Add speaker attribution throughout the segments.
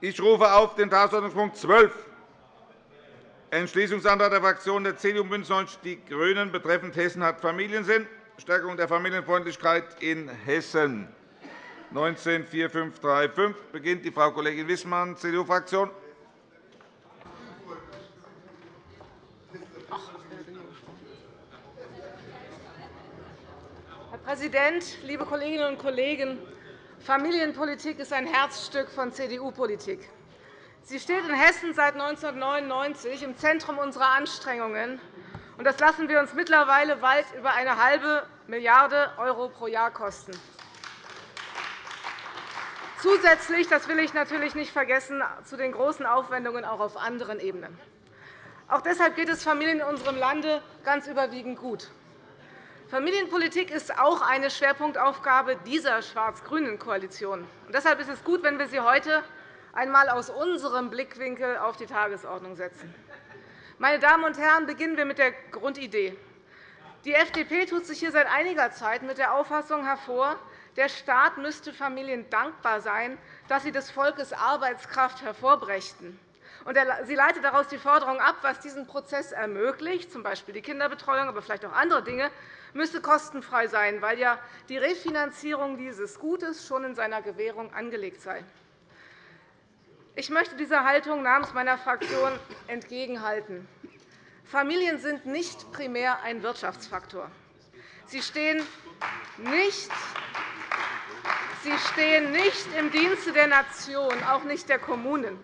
Speaker 1: Ich rufe auf den Tagesordnungspunkt 12, Entschließungsantrag der Fraktionen der CDU und BÜNDNIS 90 die GRÜNEN betreffend Hessen hat Familiensinn, Stärkung der Familienfreundlichkeit in Hessen. 19.4535 beginnt die Frau Kollegin Wissmann, CDU-Fraktion.
Speaker 2: Herr Präsident, liebe Kolleginnen und Kollegen! Familienpolitik ist ein Herzstück von CDU-Politik. Sie steht in Hessen seit 1999 im Zentrum unserer Anstrengungen. Das lassen wir uns mittlerweile weit über eine halbe Milliarde € pro Jahr kosten. Zusätzlich, das will ich natürlich nicht vergessen, zu den großen Aufwendungen auch auf anderen Ebenen. Auch deshalb geht es Familien in unserem Lande ganz überwiegend gut. Familienpolitik ist auch eine Schwerpunktaufgabe dieser schwarz-grünen Koalition. Deshalb ist es gut, wenn wir sie heute einmal aus unserem Blickwinkel auf die Tagesordnung setzen. Meine Damen und Herren, beginnen wir mit der Grundidee. Die FDP tut sich hier seit einiger Zeit mit der Auffassung hervor, der Staat müsste Familien dankbar sein, dass sie des Volkes Arbeitskraft hervorbrächten. Sie leitet daraus die Forderung ab, was diesen Prozess ermöglicht, z. B. die Kinderbetreuung, aber vielleicht auch andere Dinge, müsse kostenfrei sein, weil ja die Refinanzierung dieses Gutes schon in seiner Gewährung angelegt sei. Ich möchte dieser Haltung namens meiner Fraktion entgegenhalten. Familien sind nicht primär ein Wirtschaftsfaktor. Sie stehen nicht Sie stehen nicht im Dienste der Nation, auch nicht der Kommunen.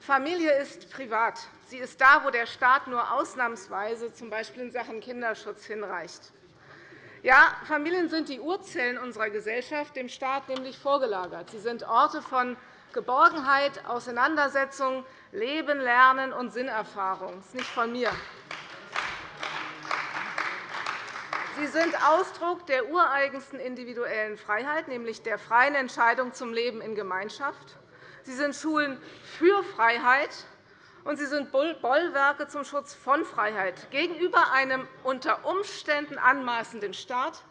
Speaker 2: Familie ist privat. Sie ist da, wo der Staat nur ausnahmsweise, z. B. in Sachen Kinderschutz, hinreicht. Ja, Familien sind die Urzellen unserer Gesellschaft, dem Staat nämlich vorgelagert. Sie sind Orte von Geborgenheit, Auseinandersetzung, Leben, Lernen und Sinnerfahrung. Das ist nicht von mir. Sie sind Ausdruck der ureigensten individuellen Freiheit, nämlich der freien Entscheidung zum Leben in Gemeinschaft. Sie sind Schulen für Freiheit, und sie sind Bollwerke zum Schutz von Freiheit gegenüber einem unter Umständen anmaßenden Staat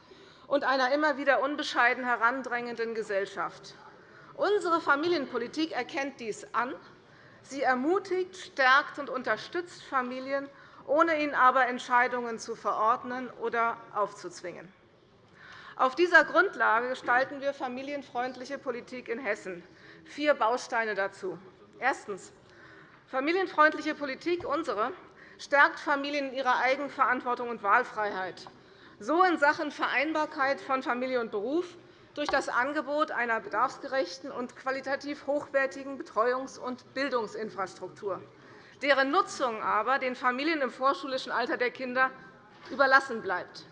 Speaker 2: und einer immer wieder unbescheiden herandrängenden Gesellschaft. Unsere Familienpolitik erkennt dies an. Sie ermutigt, stärkt und unterstützt Familien ohne ihnen aber Entscheidungen zu verordnen oder aufzuzwingen. Auf dieser Grundlage gestalten wir familienfreundliche Politik in Hessen. Vier Bausteine dazu. Erstens. Familienfreundliche Politik, unsere, stärkt Familien in ihrer Eigenverantwortung und Wahlfreiheit, so in Sachen Vereinbarkeit von Familie und Beruf durch das Angebot einer bedarfsgerechten und qualitativ hochwertigen Betreuungs- und Bildungsinfrastruktur deren Nutzung aber den Familien im vorschulischen Alter der Kinder überlassen bleibt.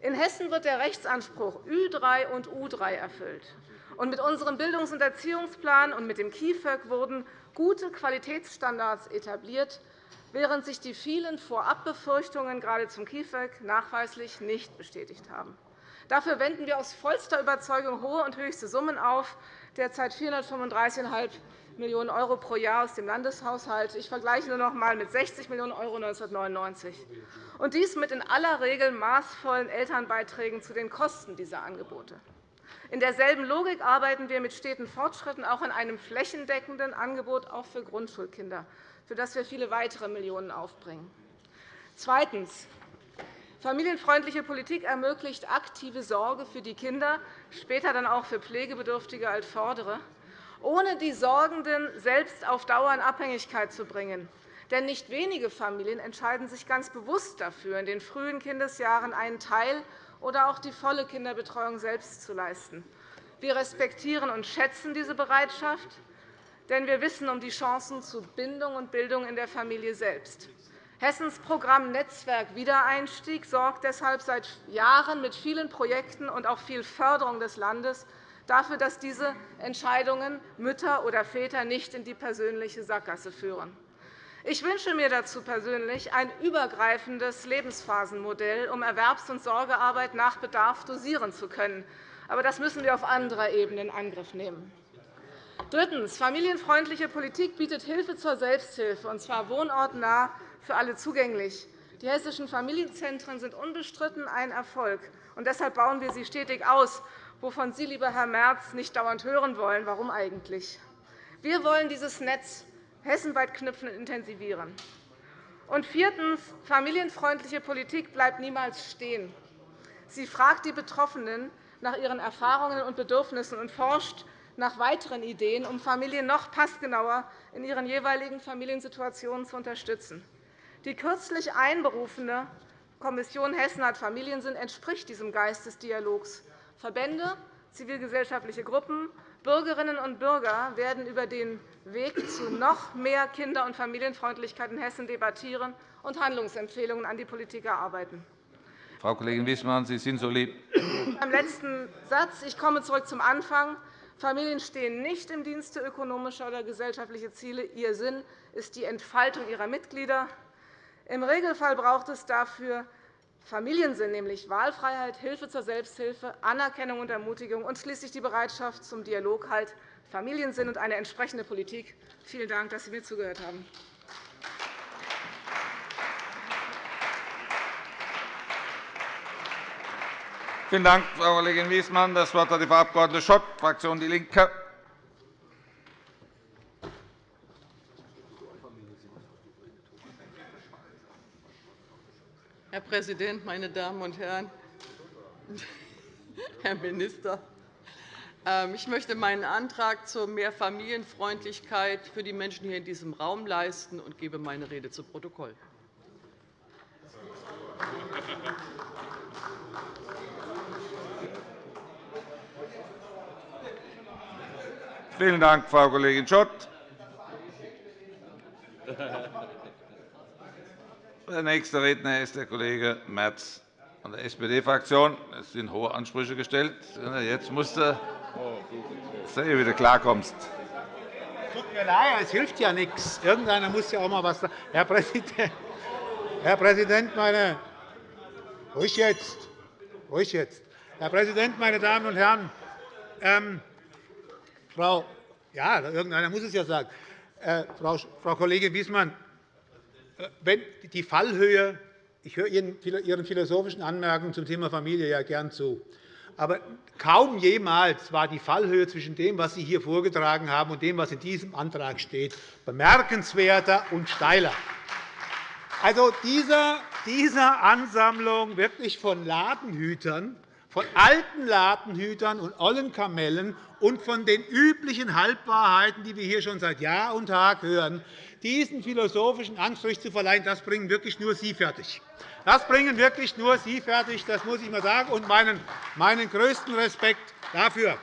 Speaker 2: In Hessen wird der Rechtsanspruch Ü3 und U3 erfüllt. Mit unserem Bildungs- und Erziehungsplan und mit dem KIföG wurden gute Qualitätsstandards etabliert, während sich die vielen Vorabbefürchtungen gerade zum KIföG nachweislich nicht bestätigt haben. Dafür wenden wir aus vollster Überzeugung hohe und höchste Summen auf, derzeit 435,5 Millionen € pro Jahr aus dem Landeshaushalt. Ich vergleiche nur noch einmal mit 60 Millionen € 1999. Und dies mit in aller Regel maßvollen Elternbeiträgen zu den Kosten dieser Angebote. In derselben Logik arbeiten wir mit steten Fortschritten auch an einem flächendeckenden Angebot auch für Grundschulkinder, für das wir viele weitere Millionen aufbringen. Zweitens. Familienfreundliche Politik ermöglicht aktive Sorge für die Kinder, später dann auch für Pflegebedürftige als Vordere ohne die Sorgenden selbst auf Dauer in Abhängigkeit zu bringen. Denn nicht wenige Familien entscheiden sich ganz bewusst dafür, in den frühen Kindesjahren einen Teil oder auch die volle Kinderbetreuung selbst zu leisten. Wir respektieren und schätzen diese Bereitschaft, denn wir wissen um die Chancen zu Bindung und Bildung in der Familie selbst. Hessens Programm Netzwerk Wiedereinstieg sorgt deshalb seit Jahren mit vielen Projekten und auch viel Förderung des Landes dafür, dass diese Entscheidungen Mütter oder Väter nicht in die persönliche Sackgasse führen. Ich wünsche mir dazu persönlich ein übergreifendes Lebensphasenmodell, um Erwerbs- und Sorgearbeit nach Bedarf dosieren zu können. Aber das müssen wir auf anderer Ebene in Angriff nehmen. Drittens. Familienfreundliche Politik bietet Hilfe zur Selbsthilfe, und zwar wohnortnah für alle zugänglich. Die hessischen Familienzentren sind unbestritten ein Erfolg. und Deshalb bauen wir sie stetig aus wovon Sie, lieber Herr Merz, nicht dauernd hören wollen. Warum eigentlich? Wir wollen dieses Netz hessenweit knüpfen und intensivieren. Und viertens. Familienfreundliche Politik bleibt niemals stehen. Sie fragt die Betroffenen nach ihren Erfahrungen und Bedürfnissen und forscht nach weiteren Ideen, um Familien noch passgenauer in ihren jeweiligen Familiensituationen zu unterstützen. Die kürzlich einberufene Kommission Hessen hat Familiensinn entspricht diesem Geist des Dialogs. Verbände, zivilgesellschaftliche Gruppen, Bürgerinnen und Bürger werden über den Weg zu noch mehr Kinder- und Familienfreundlichkeit in Hessen debattieren und Handlungsempfehlungen an die Politik erarbeiten.
Speaker 1: Frau Kollegin Wissmann, Sie sind so lieb.
Speaker 2: Beim letzten Satz. Ich komme zurück zum Anfang. Familien stehen nicht im Dienste ökonomischer oder gesellschaftlicher Ziele. Ihr Sinn ist die Entfaltung ihrer Mitglieder. Im Regelfall braucht es dafür Familiensinn, nämlich Wahlfreiheit, Hilfe zur Selbsthilfe, Anerkennung und Ermutigung und schließlich die Bereitschaft zum Dialog, halt Familiensinn und eine entsprechende Politik. Vielen Dank, dass Sie mir zugehört haben.
Speaker 1: Vielen Dank, Frau Kollegin Wiesmann. Das Wort hat die Frau Abg. Schott, Fraktion DIE LINKE.
Speaker 3: Präsident, meine Damen und Herren! Herr Minister, ähm, ich möchte meinen Antrag zur Mehrfamilienfreundlichkeit für die Menschen hier in diesem Raum leisten und gebe meine Rede zu Protokoll.
Speaker 1: Vielen Dank, Frau Kollegin Schott. Der nächste Redner ist der Kollege Merz von der SPD-Fraktion. Es sind hohe Ansprüche gestellt. Jetzt musst du sehen, wie du klarkommst.
Speaker 4: Tut mir leid, es hilft ja nichts. Irgendeiner muss ja auch mal was sagen. Herr Präsident, meine ruhig jetzt, ruhig jetzt. Herr Präsident, meine Damen und Herren! Ähm, Frau, ja, irgendeiner muss es ja sagen. Äh, Frau, Frau Kollegin Wiesmann, wenn die Fallhöhe, ich höre Ihren philosophischen Anmerkungen zum Thema Familie ja gern zu. Aber kaum jemals war die Fallhöhe zwischen dem, was Sie hier vorgetragen haben, und dem, was in diesem Antrag steht, bemerkenswerter und steiler. Also dieser, dieser Ansammlung wirklich von Ladenhütern, von alten Ladenhütern und ollen Kamellen und von den üblichen Halbwahrheiten, die wir hier schon seit Jahr und Tag hören, diesen philosophischen Anstrich zu verleihen, das bringen wirklich nur Sie fertig. Das bringen wirklich nur Sie fertig, das muss ich einmal sagen, und meinen, meinen größten Respekt dafür.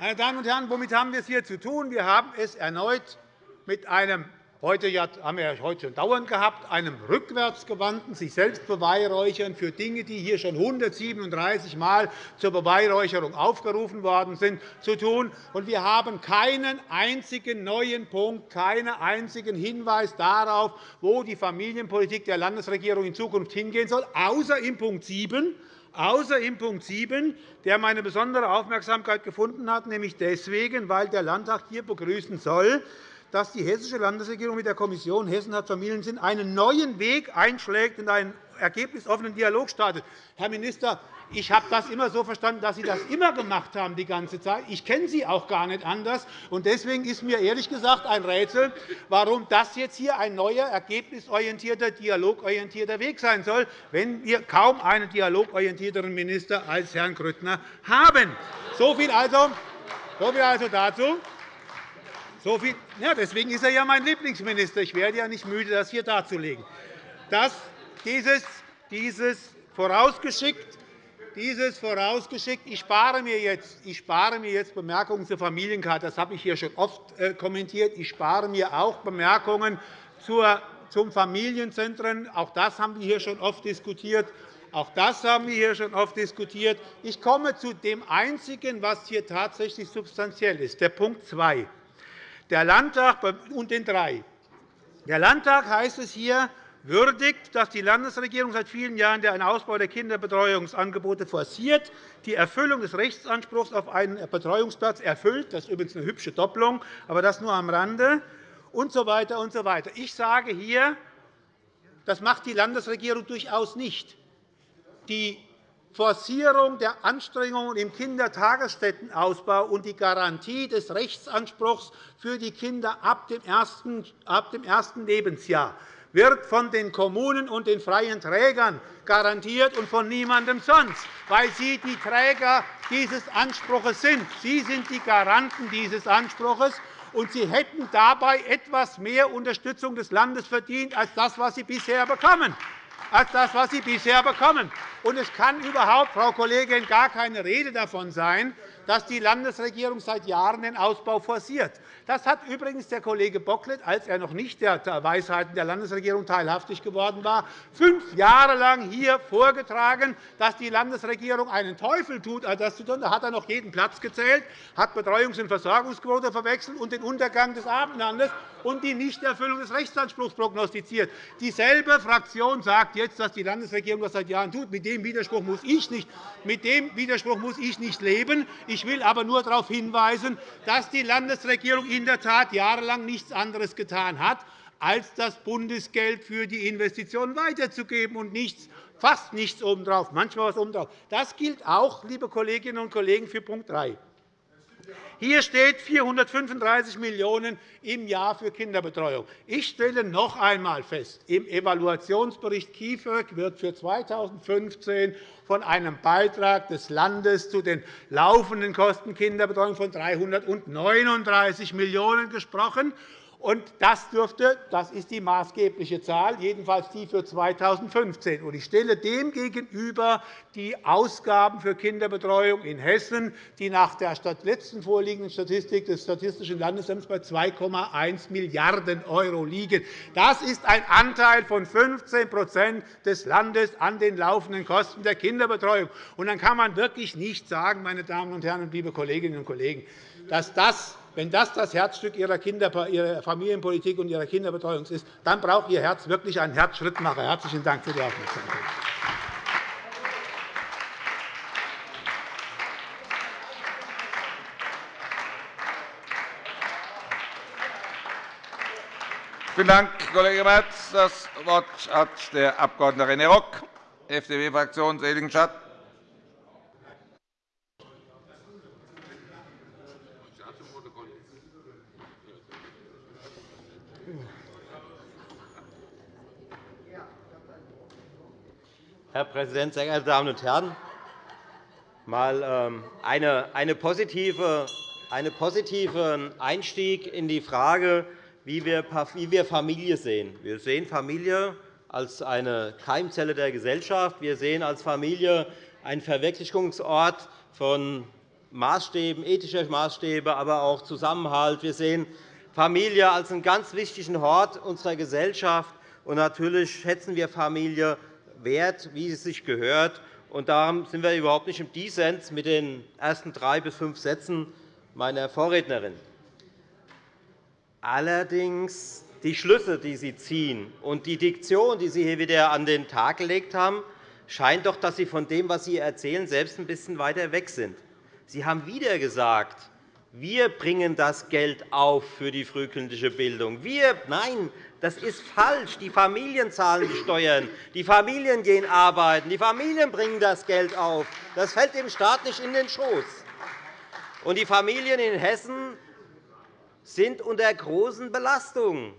Speaker 4: Meine Damen und Herren, womit haben wir es hier zu tun? Wir haben es erneut mit einem heute haben wir heute schon dauernd gehabt, einem rückwärtsgewandten, sich selbst beweihräuchern für Dinge, die hier schon 137 Mal zur Beweihräucherung aufgerufen worden sind, zu tun. Wir haben keinen einzigen neuen Punkt, keinen einzigen Hinweis darauf, wo die Familienpolitik der Landesregierung in Zukunft hingehen soll, außer in Punkt 7, außer in Punkt 7, der meine besondere Aufmerksamkeit gefunden hat, nämlich deswegen, weil der Landtag hier begrüßen soll, dass die hessische Landesregierung mit der Kommission Hessen hat Familiensinn einen neuen Weg einschlägt und einen ergebnisoffenen Dialog startet. Herr Minister, ich habe das immer so verstanden, dass Sie das immer gemacht haben, die ganze Zeit. Ich kenne Sie auch gar nicht anders. Deswegen ist mir ehrlich gesagt ein Rätsel, warum das jetzt hier ein neuer, ergebnisorientierter, dialogorientierter Weg sein soll, wenn wir kaum einen dialogorientierteren Minister als Herrn Grüttner haben. So viel also, so viel also dazu. So viel, ja, deswegen ist er ja mein Lieblingsminister. Ich werde ja nicht müde, das hier darzulegen. Das, dieses, dieses vorausgeschickt, dieses vorausgeschickt. Ich spare, mir jetzt, ich spare mir jetzt Bemerkungen zur Familienkarte. Das habe ich hier schon oft äh, kommentiert. Ich spare mir auch Bemerkungen zum Familienzentren. Auch das haben wir hier schon oft diskutiert. Auch das haben wir hier schon oft diskutiert. Ich komme zu dem Einzigen, was hier tatsächlich substanziell ist, der Punkt 2. Der Landtag und den drei. Der Landtag heißt es hier, würdigt, dass die Landesregierung seit vielen Jahren den Ausbau der Kinderbetreuungsangebote forciert, die Erfüllung des Rechtsanspruchs auf einen Betreuungsplatz erfüllt. Das ist übrigens eine hübsche Doppelung, aber das nur am Rande. Und so weiter und so weiter. Ich sage hier, das macht die Landesregierung durchaus nicht. Die Forcierung der Anstrengungen im Kindertagesstättenausbau und die Garantie des Rechtsanspruchs für die Kinder ab dem ersten Lebensjahr wird von den Kommunen und den freien Trägern garantiert und von niemandem sonst, weil sie die Träger dieses Anspruchs sind. Sie sind die Garanten dieses Anspruchs, und Sie hätten dabei etwas mehr Unterstützung des Landes verdient als das, was Sie bisher bekommen als das, was Sie bisher bekommen. Und es kann überhaupt, Frau Kollegin, gar keine Rede davon sein, dass die Landesregierung seit Jahren den Ausbau forciert. Das hat übrigens der Kollege Bocklet, als er noch nicht der Weisheiten der Landesregierung teilhaftig geworden war, fünf Jahre lang hier vorgetragen, dass die Landesregierung einen Teufel tut, das zu tun. Da hat er noch jeden Platz gezählt, hat Betreuungs- und Versorgungsquote verwechselt und den Untergang des Abendlandes und die Nichterfüllung des Rechtsanspruchs prognostiziert. Dieselbe Fraktion sagt jetzt, dass die Landesregierung das seit Jahren tut. Mit dem Widerspruch muss ich nicht, mit dem Widerspruch muss ich nicht leben. Ich will aber nur darauf hinweisen, dass die Landesregierung in der Tat jahrelang nichts anderes getan hat, als das Bundesgeld für die Investitionen weiterzugeben und nichts, fast nichts obendrauf, manchmal was obendrauf. Das gilt auch, liebe Kolleginnen und Kollegen, für Punkt 3. Hier steht 435 Millionen € im Jahr für Kinderbetreuung. Ich stelle noch einmal fest, im Evaluationsbericht KIföG wird für 2015 von einem Beitrag des Landes zu den laufenden Kosten Kinderbetreuung von 339 Millionen € gesprochen. Und das, dürfte, das ist die maßgebliche Zahl, jedenfalls die für 2015. Ich stelle dem gegenüber die Ausgaben für Kinderbetreuung in Hessen, die nach der letzten vorliegenden Statistik des Statistischen Landesamts bei 2,1 Milliarden € liegen. Das ist ein Anteil von 15% des Landes an den laufenden Kosten der Kinderbetreuung. Und dann kann man wirklich nicht sagen, meine Damen und Herren, liebe Kolleginnen und Kollegen, dass das wenn das das Herzstück Ihrer, Familienpolitik und Ihrer Kinderbetreuung ist, dann braucht Ihr Herz wirklich einen Herzschrittmacher. – Herzlichen Dank für die Aufmerksamkeit.
Speaker 1: Vielen Dank, Kollege Merz. Das Wort hat der Abg. René Rock, FDP-Fraktion, Seligenstadt.
Speaker 5: Herr Präsident, sehr geehrte Damen und Herren! Mal ähm, eine, positive, einen positiven Einstieg in die Frage, wie wir Familie sehen. Wir sehen Familie als eine Keimzelle der Gesellschaft. Wir sehen als Familie einen Verwirklichungsort von Maßstäben, ethischer Maßstäbe, aber auch Zusammenhalt. Wir sehen Familie als einen ganz wichtigen Hort unserer Gesellschaft. Und natürlich schätzen wir Familie wert, wie es sich gehört. Und darum sind wir überhaupt nicht im Dissens mit den ersten drei bis fünf Sätzen meiner Vorrednerin. Allerdings die Schlüsse, die Sie ziehen, und die Diktion, die Sie hier wieder an den Tag gelegt haben, scheint doch, dass Sie von dem, was Sie erzählen, selbst ein bisschen weiter weg sind. Sie haben wieder gesagt, wir bringen das Geld auf für die frühkindliche Bildung. Wir, nein, das ist falsch. Die Familien zahlen die Steuern. Die Familien gehen arbeiten. Die Familien bringen das Geld auf. Das fällt dem Staat nicht in den Schoß. Und die Familien in Hessen sind unter großen Belastungen.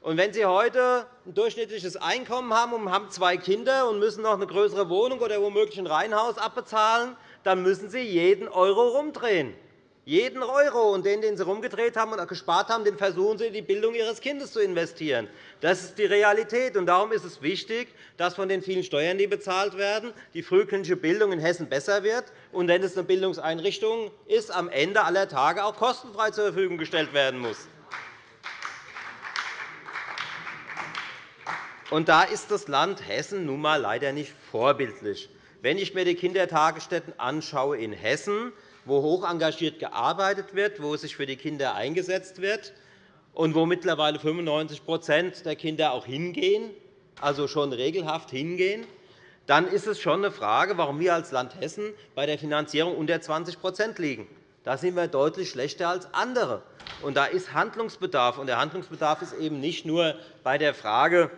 Speaker 5: Und wenn Sie heute ein durchschnittliches Einkommen haben und haben zwei Kinder und müssen noch eine größere Wohnung oder womöglich ein Reihenhaus abbezahlen, dann müssen Sie jeden Euro rumdrehen. Jeden Euro, und den, den Sie herumgedreht haben und gespart haben, den versuchen Sie in die Bildung Ihres Kindes zu investieren. Das ist die Realität. Und darum ist es wichtig, dass von den vielen Steuern, die bezahlt werden, die frühkindliche Bildung in Hessen besser wird und, wenn es eine Bildungseinrichtung ist, am Ende aller Tage auch kostenfrei zur Verfügung gestellt werden muss. Und da ist das Land Hessen nun einmal leider nicht vorbildlich. Wenn ich mir die Kindertagesstätten in Hessen anschaue, wo hoch engagiert gearbeitet wird, wo sich für die Kinder eingesetzt wird und wo mittlerweile 95% der Kinder auch hingehen, also schon regelhaft hingehen, dann ist es schon eine Frage, warum wir als Land Hessen bei der Finanzierung unter 20% liegen. Da sind wir deutlich schlechter als andere. Und da ist Handlungsbedarf. Und der Handlungsbedarf ist eben nicht nur bei der Frage,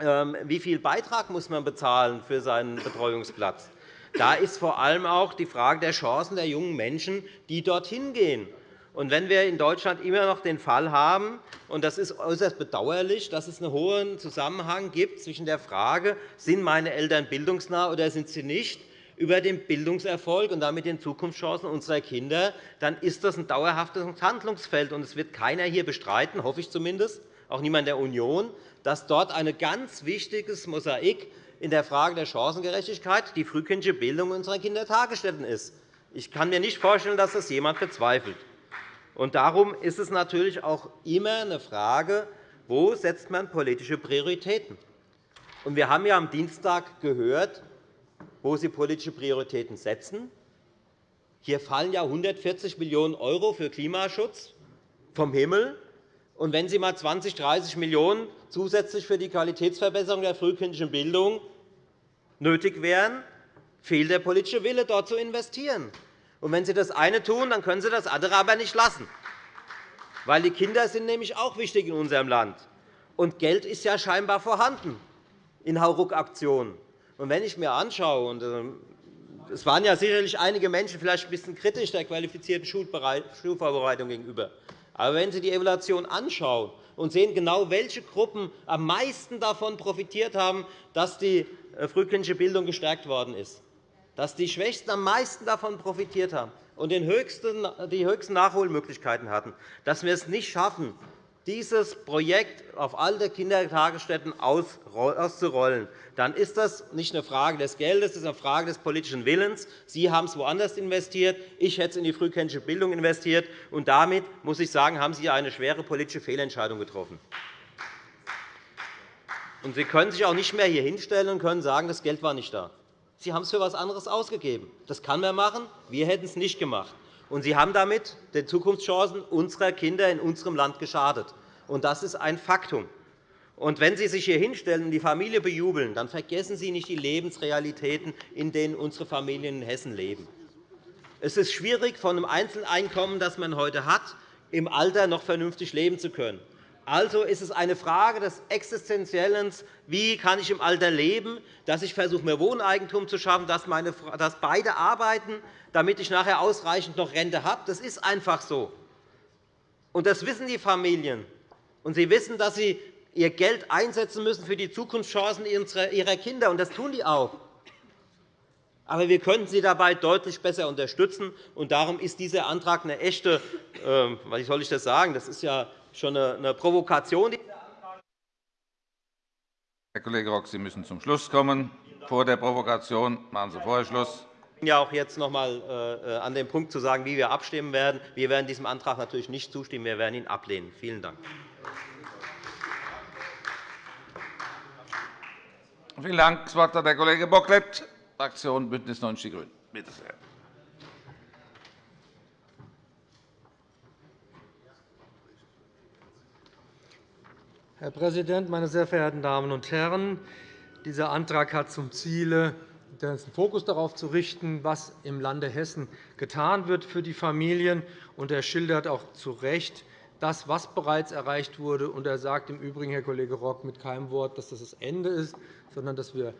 Speaker 5: ähm, wie viel Beitrag muss man bezahlen für seinen Betreuungsplatz Da ist vor allem auch die Frage der Chancen der jungen Menschen, die dorthin gehen. Und wenn wir in Deutschland immer noch den Fall haben, und das ist äußerst bedauerlich, dass es einen hohen Zusammenhang gibt zwischen der Frage, sind meine Eltern bildungsnah oder sind sie nicht, über den Bildungserfolg und damit den Zukunftschancen unserer Kinder, dann ist das ein dauerhaftes Handlungsfeld. Es wird keiner hier bestreiten, hoffe ich zumindest, auch niemand der Union, dass dort ein ganz wichtiges Mosaik in der Frage der Chancengerechtigkeit die frühkindliche Bildung unserer Kindertagesstätten ist. Ich kann mir nicht vorstellen, dass das jemand bezweifelt. Darum ist es natürlich auch immer eine Frage, wo setzt man politische Prioritäten setzt. Wir haben ja am Dienstag gehört, wo Sie politische Prioritäten setzen. Hier fallen ja 140 Millionen € für Klimaschutz vom Himmel. Wenn Sie einmal 20, 30 Millionen € zusätzlich für die Qualitätsverbesserung der frühkindlichen Bildung nötig wären, fehlt der politische Wille, dort zu investieren. Und wenn Sie das eine tun, dann können Sie das andere aber nicht lassen. Weil die Kinder sind nämlich auch wichtig in unserem Land. Und Geld ist ja scheinbar vorhanden in Hauruck-Aktionen. Und wenn ich mir anschaue, und ähm, es waren ja sicherlich einige Menschen vielleicht ein bisschen kritisch der qualifizierten Schulvorbereitung gegenüber. Aber wenn Sie die Evaluation anschauen und sehen genau, welche Gruppen am meisten davon profitiert haben, dass die äh, frühkindliche Bildung gestärkt worden ist, dass die Schwächsten am meisten davon profitiert haben und die höchsten Nachholmöglichkeiten hatten, dass wir es nicht schaffen, dieses Projekt auf alle Kindertagesstätten auszurollen, dann ist das nicht eine Frage des Geldes, es ist eine Frage des politischen Willens. Sie haben es woanders investiert, ich hätte es in die frühkindliche Bildung investiert. Und damit muss ich sagen, haben Sie eine schwere politische Fehlentscheidung getroffen. Und Sie können sich auch nicht mehr hier hinstellen und können sagen, das Geld war nicht da. Sie haben es für etwas anderes ausgegeben. Das kann man machen. Wir hätten es nicht gemacht. Und Sie haben damit den Zukunftschancen unserer Kinder in unserem Land geschadet. Und das ist ein Faktum. Und wenn Sie sich hier hinstellen und die Familie bejubeln, dann vergessen Sie nicht die Lebensrealitäten, in denen unsere Familien in Hessen leben. Es ist schwierig, von einem Einzeleinkommen, das man heute hat, im Alter noch vernünftig leben zu können. Also ist es eine Frage des Existenziellen, wie kann ich im Alter leben, dass ich versuche, mir Wohneigentum zu schaffen, dass, meine, dass beide arbeiten, damit ich nachher ausreichend noch Rente habe. Das ist einfach so. Und das wissen die Familien. Und sie wissen, dass sie ihr Geld einsetzen müssen für die Zukunftschancen ihrer Kinder. Und das tun die auch. Aber wir könnten sie dabei deutlich besser unterstützen. Und darum ist dieser Antrag eine echte, äh, wie soll ich das sagen, das ist ja schon eine Provokation.
Speaker 1: Herr Kollege Rock, Sie müssen zum Schluss kommen. Vor der Provokation machen Sie vorher Schluss
Speaker 5: bin ja auch jetzt noch einmal äh, an dem Punkt zu sagen, wie wir abstimmen werden. Wir werden diesem Antrag natürlich nicht zustimmen. Wir werden ihn ablehnen. Vielen Dank.
Speaker 1: Vielen Dank. Das Wort hat der Kollege Bocklet, Fraktion BÜNDNIS 90 die GRÜNEN. Bitte sehr.
Speaker 6: Herr Präsident, meine sehr verehrten Damen und Herren! Dieser Antrag hat zum Ziel, den Fokus darauf zu richten, was im Lande Hessen getan wird für die Familien. Und er schildert auch zu Recht das, was bereits erreicht wurde. Und er sagt im Übrigen, Herr Kollege Rock, mit keinem Wort, dass das das Ende ist, sondern dass wir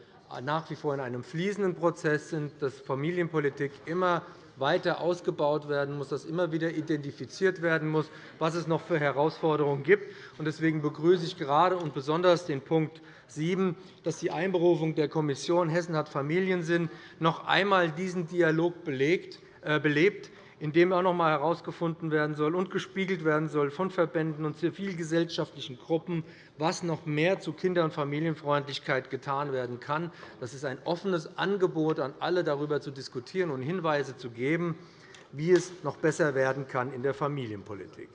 Speaker 6: nach wie vor in einem fließenden Prozess sind, dass Familienpolitik immer weiter ausgebaut werden muss, dass immer wieder identifiziert werden muss, was es noch für Herausforderungen gibt. Deswegen begrüße ich gerade und besonders den Punkt 7, dass die Einberufung der Kommission Hessen hat Familiensinn noch einmal diesen Dialog äh, belebt, in dem auch noch einmal herausgefunden werden soll und gespiegelt werden soll von Verbänden und zivilgesellschaftlichen Gruppen, was noch mehr zu Kinder- und Familienfreundlichkeit getan werden kann. Das ist ein offenes Angebot an alle, darüber zu diskutieren und Hinweise zu geben, wie es noch besser werden kann in der Familienpolitik.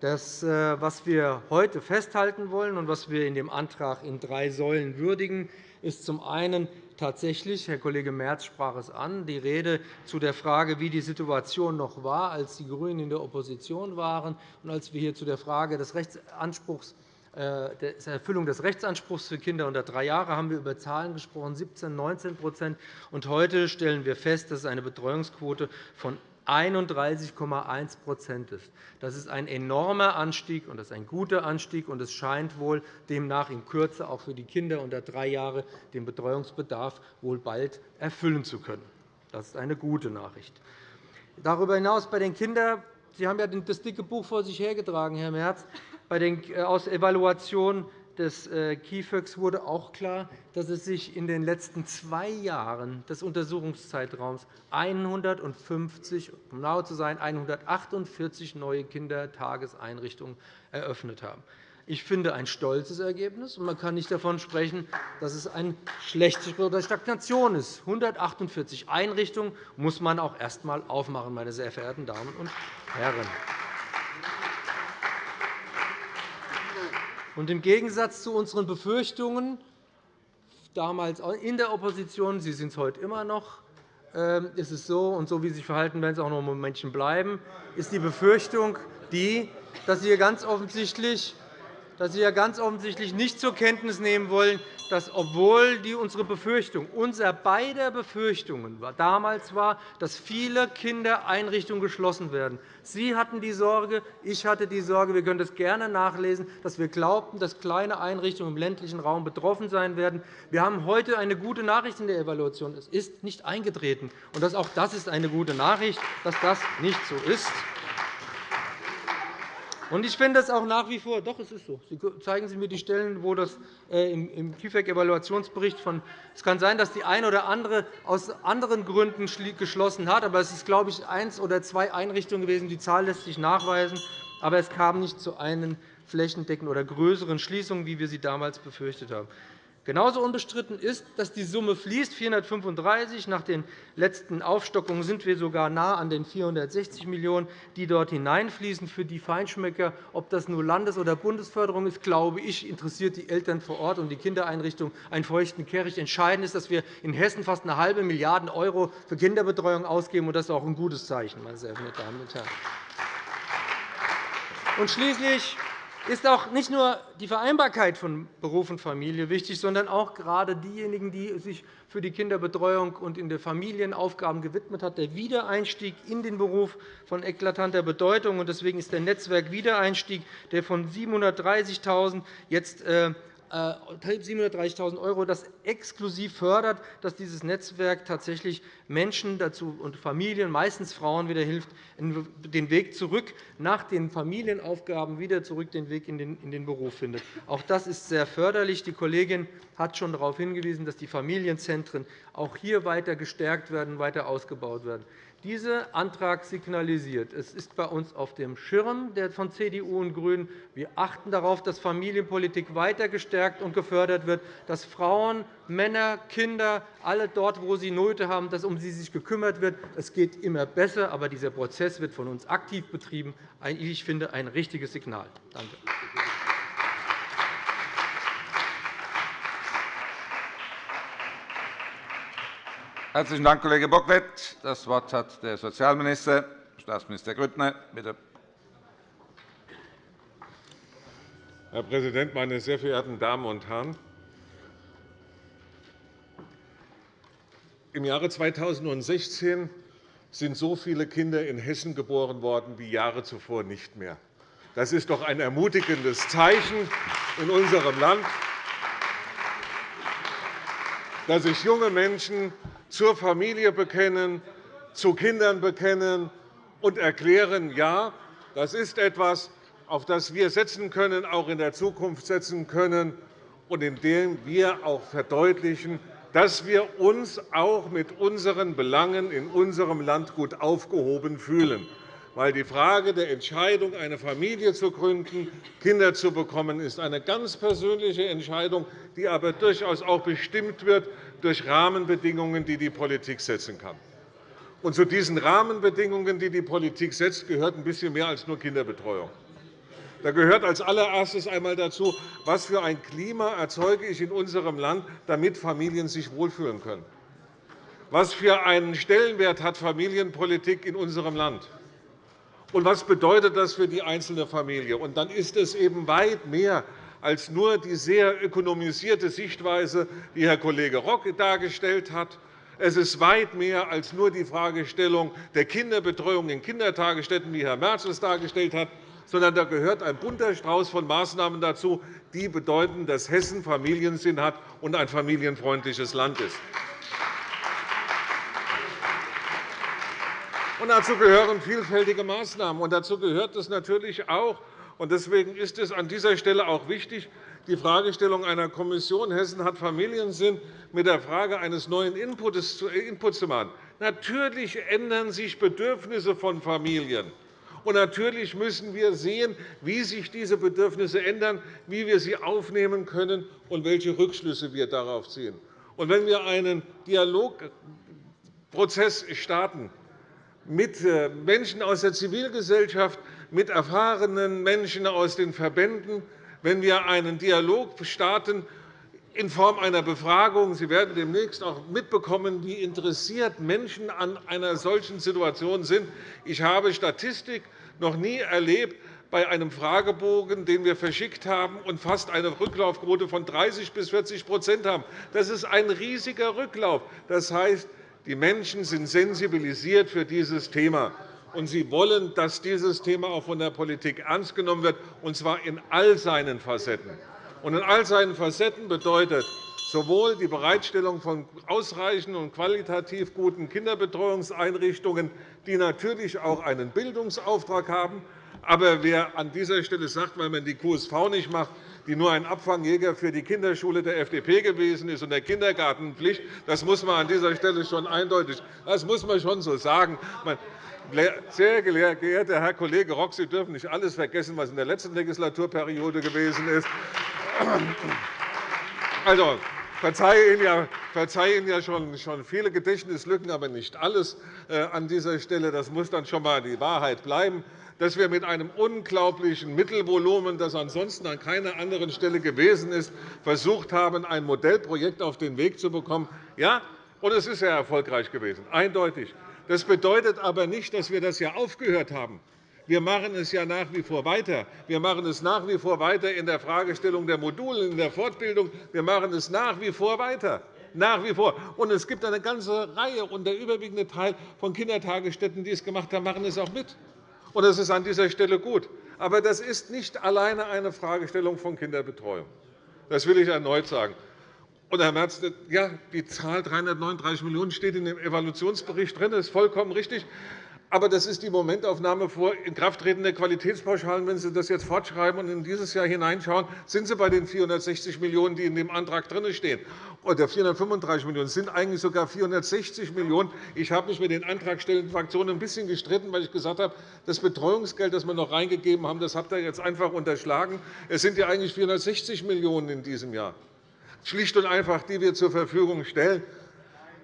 Speaker 6: Das, äh, was wir heute festhalten wollen und was wir in dem Antrag in drei Säulen würdigen, ist zum einen tatsächlich, Herr Kollege Merz sprach es an, die Rede zu der Frage, wie die Situation noch war, als die GRÜNEN in der Opposition waren und als wir hier zu der Frage des Rechtsanspruchs äh, der Erfüllung des Rechtsanspruchs für Kinder unter drei Jahre haben wir über Zahlen gesprochen, 17 19 und Heute stellen wir fest, dass es eine Betreuungsquote von 31,1% ist. Das ist ein enormer Anstieg, und das ist ein guter Anstieg. und Es scheint wohl demnach in Kürze auch für die Kinder unter drei Jahre den Betreuungsbedarf wohl bald erfüllen zu können. Das ist eine gute Nachricht. Darüber hinaus bei den Kindern Sie haben ja das dicke Buch vor sich hergetragen, Herr Merz. Äh, aus Evaluation des äh, KIföX wurde auch klar, dass es sich in den letzten zwei Jahren des Untersuchungszeitraums 150, um genau zu sein, 148 neue Kindertageseinrichtungen eröffnet haben. Ich finde ein stolzes Ergebnis, und man kann nicht davon sprechen, dass es ein schlechtes oder Stagnation ist. 148 Einrichtungen muss man auch erst einmal aufmachen, meine sehr verehrten Damen und Herren. Und Im Gegensatz zu unseren Befürchtungen damals in der Opposition, Sie sind es heute immer noch, ähm, ist es so, und so wie Sie sich verhalten, werden Sie auch noch Momentchen bleiben, ist die Befürchtung die, dass Sie ganz offensichtlich dass Sie ja ganz offensichtlich nicht zur Kenntnis nehmen wollen, dass, obwohl unsere Befürchtung, unser beider Befürchtungen damals war, dass viele Kindereinrichtungen geschlossen werden. Sie hatten die Sorge, ich hatte die Sorge, wir können das gerne nachlesen, dass wir glaubten, dass kleine Einrichtungen im ländlichen Raum betroffen sein werden. Wir haben heute eine gute Nachricht in der Evaluation. Es ist nicht eingetreten. Und auch das ist eine gute Nachricht, dass das nicht so ist. Und ich finde es auch nach wie vor, doch, es ist so. Sie zeigen Sie mir die Stellen, wo das äh, im KIfEG-Evaluationsbericht von. Es kann sein, dass die eine oder andere aus anderen Gründen geschlossen hat, aber es ist, glaube ich, eins oder zwei Einrichtungen gewesen. Die Zahl lässt sich nachweisen, aber es kam nicht zu einer flächendeckenden oder größeren Schließung, wie wir sie damals befürchtet haben. Genauso unbestritten ist, dass die Summe fließt, 435. Nach den letzten Aufstockungen sind wir sogar nah an den 460 Millionen €, die dort hineinfließen. Für die Feinschmecker, ob das nur Landes- oder Bundesförderung ist, glaube ich, interessiert die Eltern vor Ort und die Kindereinrichtungen einen feuchten Kehricht. Entscheidend ist, dass wir in Hessen fast eine halbe Milliarde € für Kinderbetreuung ausgeben. und Das ist auch ein gutes Zeichen, meine sehr verehrten Damen und Herren. Und schließlich ist auch nicht nur die Vereinbarkeit von Beruf und Familie wichtig, sondern auch gerade diejenigen, die sich für die Kinderbetreuung und in der Familienaufgaben gewidmet haben, der Wiedereinstieg in den Beruf von eklatanter Bedeutung. Deswegen ist der Netzwerk-Wiedereinstieg, der von 730.000 jetzt äh, 730.000 €, das exklusiv fördert, dass dieses Netzwerk tatsächlich Menschen dazu und Familien, meistens Frauen, wieder hilft, den Weg zurück nach den Familienaufgaben wieder zurück den Weg in den Beruf findet. Auch das ist sehr förderlich. Die Kollegin hat schon darauf hingewiesen, dass die Familienzentren auch hier weiter gestärkt werden, weiter ausgebaut werden. Dieser Antrag signalisiert, es ist bei uns auf dem Schirm von CDU und GRÜNEN. Wir achten darauf, dass Familienpolitik weiter gestärkt und gefördert wird, dass Frauen, Männer, Kinder, alle dort, wo sie Nöte haben, dass um sie sich gekümmert wird. Es geht immer besser, aber dieser Prozess wird von uns aktiv betrieben. Ich finde ein richtiges Signal. Danke.
Speaker 1: Herzlichen Dank, Kollege Bocklet. Das Wort hat der Sozialminister, Staatsminister Grüttner. Bitte.
Speaker 7: Herr Präsident, meine sehr verehrten Damen und Herren! Im Jahre 2016 sind so viele Kinder in Hessen geboren worden wie Jahre zuvor nicht mehr. Das ist doch ein ermutigendes Zeichen in unserem Land, dass sich junge Menschen zur Familie bekennen, zu Kindern bekennen und erklären, ja, das ist etwas, auf das wir setzen können, auch in der Zukunft setzen können, und indem wir auch verdeutlichen, dass wir uns auch mit unseren Belangen in unserem Land gut aufgehoben fühlen. Weil die Frage der Entscheidung, eine Familie zu gründen, Kinder zu bekommen, ist eine ganz persönliche Entscheidung, die aber durchaus auch bestimmt wird durch Rahmenbedingungen, die die Politik setzen kann. Und zu diesen Rahmenbedingungen, die die Politik setzt, gehört ein bisschen mehr als nur Kinderbetreuung. Da gehört als allererstes einmal dazu, was für ein Klima erzeuge ich in unserem Land, damit Familien sich wohlfühlen können. Was für einen Stellenwert hat Familienpolitik in unserem Land? Und was bedeutet das für die einzelne Familie? Und dann ist es eben weit mehr als nur die sehr ökonomisierte Sichtweise, die Herr Kollege Rock dargestellt hat. Es ist weit mehr als nur die Fragestellung der Kinderbetreuung in Kindertagesstätten, wie Herr Merz es dargestellt hat, sondern da gehört ein bunter Strauß von Maßnahmen dazu, die bedeuten, dass Hessen Familiensinn hat und ein familienfreundliches Land ist. Und dazu gehören vielfältige Maßnahmen. Und dazu gehört es natürlich auch, deswegen ist es an dieser Stelle auch wichtig, die Fragestellung einer Kommission Hessen hat Familiensinn mit der Frage eines neuen Inputs zu machen. Natürlich ändern sich Bedürfnisse von Familien. Und natürlich müssen wir sehen, wie sich diese Bedürfnisse ändern, wie wir sie aufnehmen können und welche Rückschlüsse wir darauf ziehen. Und wenn wir einen Dialogprozess starten mit äh, Menschen aus der Zivilgesellschaft, mit erfahrenen Menschen aus den Verbänden, wenn wir einen Dialog starten in Form einer Befragung. Sie werden demnächst auch mitbekommen, wie interessiert Menschen an einer solchen Situation sind. Ich habe Statistik noch nie erlebt bei einem Fragebogen, den wir verschickt haben, und fast eine Rücklaufquote von 30 bis 40% haben. Das ist ein riesiger Rücklauf. Das heißt, die Menschen sind sensibilisiert für dieses Thema und sie wollen, dass dieses Thema auch von der Politik ernst genommen wird, und zwar in all seinen Facetten. Und in all seinen Facetten bedeutet sowohl die Bereitstellung von ausreichenden und qualitativ guten Kinderbetreuungseinrichtungen, die natürlich auch einen Bildungsauftrag haben. Aber wer an dieser Stelle sagt, weil man die QSV nicht macht, die nur ein Abfangjäger für die Kinderschule der FDP gewesen ist und der Kindergartenpflicht, das muss man an dieser Stelle schon eindeutig, das muss man schon so sagen. Sehr geehrter Herr Kollege Rock, Sie dürfen nicht alles vergessen, was in der letzten Legislaturperiode gewesen ist. Also, verzeihe Ihnen ja, verzeihe Ihnen ja schon, schon viele Gedächtnislücken, aber nicht alles äh, an dieser Stelle. Das muss dann schon einmal die Wahrheit bleiben dass wir mit einem unglaublichen Mittelvolumen, das ansonsten an keiner anderen Stelle gewesen ist, versucht haben, ein Modellprojekt auf den Weg zu bekommen. Ja, und es ist sehr erfolgreich gewesen, eindeutig. Das bedeutet aber nicht, dass wir das ja aufgehört haben. Wir machen es ja nach wie vor weiter. Wir machen es nach wie vor weiter in der Fragestellung der Module, in der Fortbildung. Wir machen es nach wie vor weiter. Nach wie vor. Und es gibt eine ganze Reihe, und der überwiegende Teil von Kindertagesstätten, die es gemacht haben, machen es auch mit. Und das ist an dieser Stelle gut. Aber das ist nicht alleine eine Fragestellung von Kinderbetreuung. Das will ich erneut sagen. Und, Herr Merz, ja, die Zahl 339 Millionen € steht in dem Evaluationsbericht drin. Das ist vollkommen richtig. Aber das ist die Momentaufnahme vor Inkrafttreten der Qualitätspauschalen. Wenn Sie das jetzt fortschreiben und in dieses Jahr hineinschauen, sind Sie bei den 460 Millionen €, die in dem Antrag drinstehen. Oder 435 Millionen €. Es sind eigentlich sogar 460 Millionen €. Ich habe mich mit den antragstellenden Fraktionen ein bisschen gestritten, weil ich gesagt habe, das Betreuungsgeld, das wir noch reingegeben haben, das habt ihr jetzt einfach unterschlagen. Es sind ja eigentlich 460 Millionen € in diesem Jahr, schlicht und einfach, die wir zur Verfügung stellen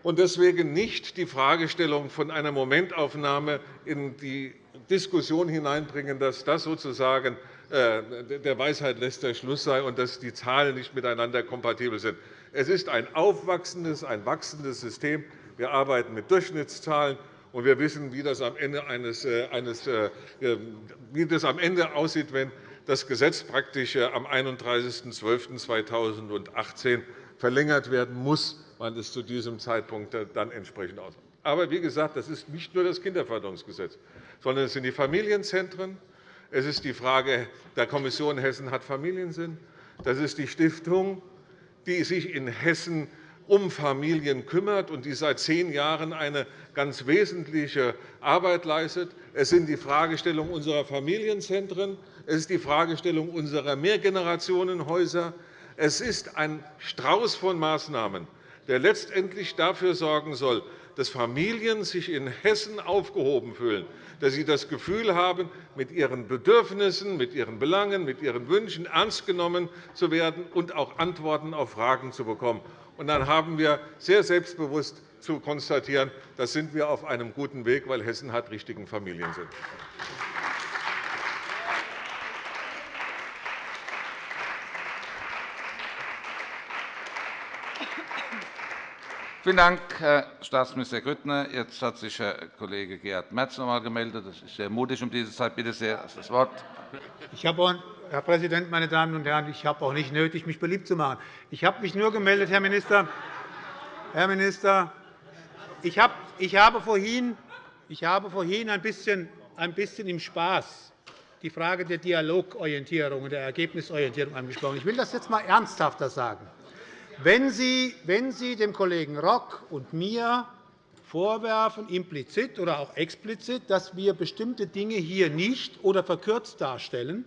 Speaker 7: und deswegen nicht die Fragestellung von einer Momentaufnahme in die Diskussion hineinbringen, dass das sozusagen äh, der Weisheit letzter Schluss sei und dass die Zahlen nicht miteinander kompatibel sind. Es ist ein aufwachsendes, ein wachsendes System. Wir arbeiten mit Durchschnittszahlen, und wir wissen, wie das am Ende, eines, äh, eines, äh, wie das am Ende aussieht, wenn das Gesetz praktisch am 31.12.2018 verlängert werden muss man es zu diesem Zeitpunkt dann entsprechend ausmacht. Aber wie gesagt, das ist nicht nur das Kinderförderungsgesetz, sondern es sind die Familienzentren, es ist die Frage der Kommission Hessen hat Familiensinn, das ist die Stiftung, die sich in Hessen um Familien kümmert und die seit zehn Jahren eine ganz wesentliche Arbeit leistet. Es sind die Fragestellungen unserer Familienzentren, es ist die Fragestellung unserer Mehrgenerationenhäuser. Es ist ein Strauß von Maßnahmen, der letztendlich dafür sorgen soll, dass Familien sich in Hessen aufgehoben fühlen, dass sie das Gefühl haben, mit ihren Bedürfnissen, mit ihren Belangen, mit ihren Wünschen ernst genommen zu werden und auch Antworten auf Fragen zu bekommen. Und dann haben wir sehr selbstbewusst zu konstatieren, da sind wir auf einem guten Weg, weil Hessen hat richtigen Familiensinn.
Speaker 1: Vielen Dank, Herr Staatsminister Grüttner. Jetzt hat sich Herr Kollege Gerhard Merz noch einmal gemeldet. Das ist sehr mutig um diese Zeit. Bitte sehr, das Wort.
Speaker 4: Ich habe Herr Präsident, meine Damen und Herren, ich habe auch nicht nötig, mich beliebt zu machen. Ich habe mich nur gemeldet, Herr Minister, Herr Minister ich, habe, vorhin ein bisschen, ein bisschen im Spaß die Frage der Dialogorientierung und der Ergebnisorientierung angesprochen. Ich will das jetzt einmal ernsthafter sagen. Wenn Sie, wenn Sie dem Kollegen Rock und mir vorwerfen, implizit oder auch explizit, dass wir bestimmte Dinge hier nicht oder verkürzt darstellen,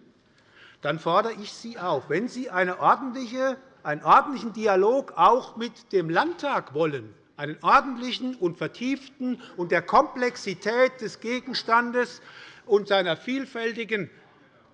Speaker 4: dann fordere ich Sie auf, wenn Sie eine ordentliche, einen ordentlichen Dialog auch mit dem Landtag wollen, einen ordentlichen und vertieften und der Komplexität des Gegenstandes und seiner vielfältigen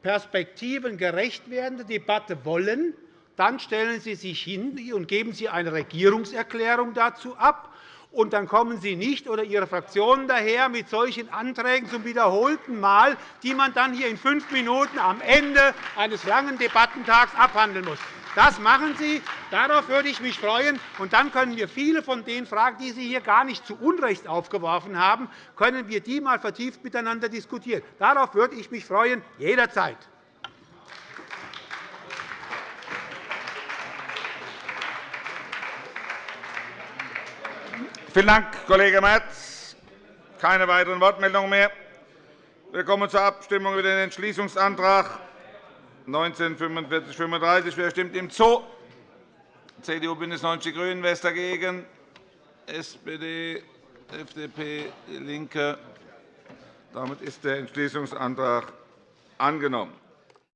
Speaker 4: Perspektiven gerecht werdende Debatte wollen, dann stellen Sie sich hin und geben Sie eine Regierungserklärung dazu ab. Und dann kommen Sie nicht oder Ihre Fraktionen daher mit solchen Anträgen zum wiederholten Mal, die man dann hier in fünf Minuten am Ende eines langen Debattentags abhandeln muss. Das machen Sie. Darauf würde ich mich freuen. Und dann können wir viele von den Fragen, die Sie hier gar nicht zu Unrecht aufgeworfen haben, können wir die mal vertieft miteinander diskutieren. Darauf würde ich mich freuen, jederzeit.
Speaker 1: Vielen Dank, Kollege Merz. Keine weiteren Wortmeldungen mehr. Wir kommen zur Abstimmung über den Entschließungsantrag 1945 Wer stimmt ihm zu? CDU, BÜNDNIS 90 die GRÜNEN. Wer ist dagegen? SPD, FDP, DIE LINKE. Damit ist der Entschließungsantrag angenommen.